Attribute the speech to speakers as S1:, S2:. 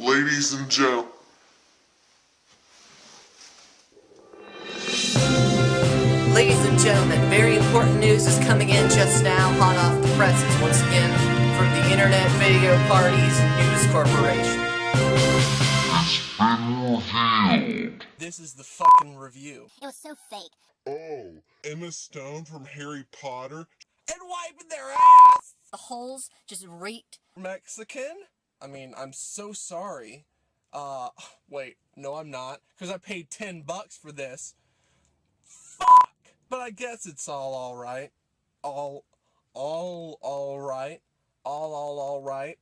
S1: Ladies and gentlemen.
S2: Ladies and gentlemen, very important news is coming in just now, hot off the presses, once again, from the Internet Video Parties News Corporation. This is the fucking review.
S3: It was so fake.
S1: Oh, Emma Stone from Harry Potter?
S2: And wiping their ass!
S3: The holes just reeked.
S2: Mexican? I mean, I'm so sorry. Uh, wait, no I'm not, because I paid 10 bucks for this. Fuck! But I guess it's all alright. All, all alright. All, all alright.